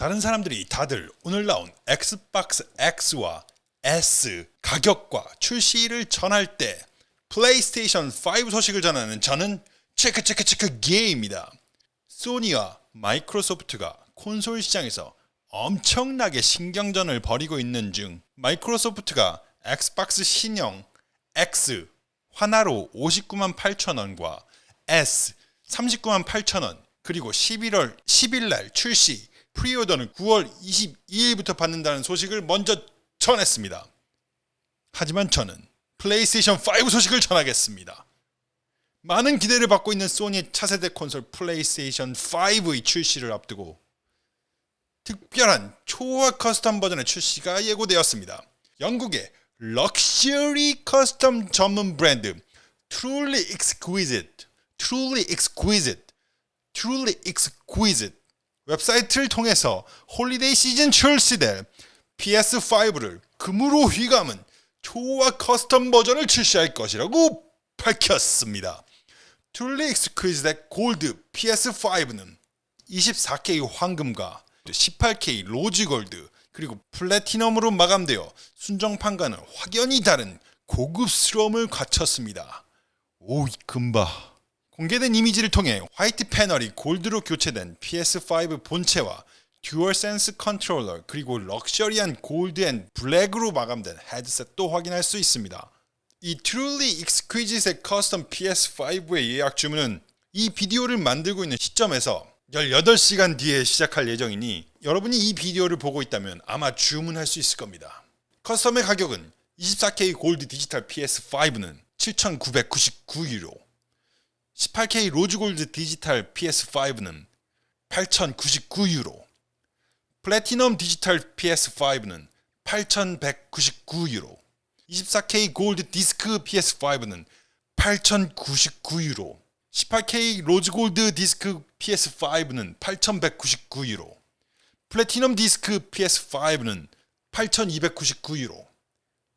다른 사람들이 다들 오늘 나온 엑스박스 X와 S 가격과 출시를 전할 때 플레이스테이션 5 소식을 전하는 저는 체크 체크 체크 게입니다. 소니와 마이크로소프트가 콘솔 시장에서 엄청나게 신경전을 벌이고 있는 중 마이크로소프트가 엑스박스 신형 X 하나로 59만 8천원과 S 39만 8천원 그리고 11월 10일날 출시 preorder는 9월 22일부터 받는다는 소식을 먼저 전했습니다. 하지만 저는 플레이스테이션 5 소식을 전하겠습니다. 많은 기대를 받고 있는 소니의 차세대 콘솔 플레이스테이션 5의 출시를 앞두고 특별한 초호화 custom 버전의 출시가 예고되었습니다. 영국의 luxury custom 전문 브랜드 Truly Exquisite, Truly Exquisite, Truly Exquisite 웹사이트를 통해서 holiday 시즌 출시될 PS5를 금으로 휘감은 초호화 custom 버전을 출시할 것이라고 밝혔습니다. Truly Exquisite Gold PS5는 24K 황금과 18K rose gold 그리고 platinum으로 마감되어 순정판과는 확연히 다른 고급스러움을 갖췄습니다. 오이 금바 공개된 이미지를 통해 white 패널이 gold로 교체된 PS5 본체와 DualSense 컨트롤러 그리고 럭셔리한 gold and black으로 마감된 헤드셋도 확인할 수 있습니다. 이 Truly Exquisite custom PS5의 예약 주문은 이 비디오를 만들고 있는 시점에서 18시간 뒤에 시작할 예정이니 여러분이 이 비디오를 보고 있다면 아마 주문할 수 있을 겁니다. custom의 가격은 24K 골드 디지털 PS5는 7,999유로 18K rose gold 디지털 PS5는 8,099유로. 플래티넘 디지털 PS5는 8,199유로. 24K 골드 디스크 PS5는 8,099유로. 18K rose gold 디스크 PS5는 8,199유로. 플래티넘 디스크 PS5는 8,299유로.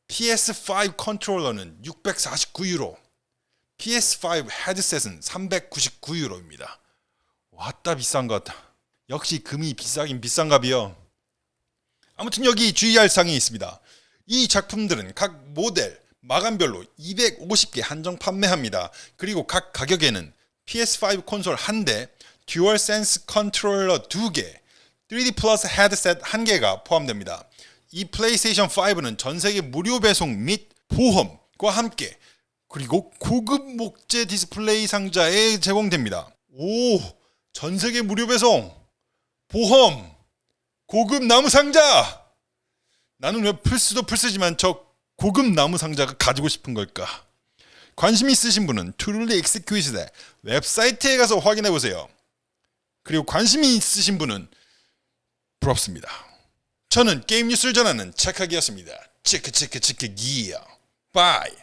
PS5 컨트롤러는 649유로 PS5 헤드셋은 399유로입니다. 왔다 비싼 것. 역시 금이 비싸긴 비싼가비요. 아무튼 여기 주의할 사항이 있습니다. 이 작품들은 각 모델, 마감별로 250개 한정 판매합니다. 그리고 각 가격에는 PS5 콘솔 1대, DualSense 컨트롤러 2개, 3D 플러스 헤드셋 1개가 포함됩니다. 이 플레이스테이션 5는 전세계 무료 배송 및 보험과 함께 그리고 고급 목재 디스플레이 상자에 제공됩니다. 오, 전세계 무료 배송, 보험, 고급 나무 상자. 나는 왜 플스도 플스지만 저 고급 나무 상자가 가지고 싶은 걸까? 관심 있으신 분은 Truly Exquisite의 웹사이트에 가서 확인해 보세요. 그리고 관심이 있으신 분은 부럽습니다. 저는 게임 뉴스를 전하는 착하기였습니다. check check check gear. Bye.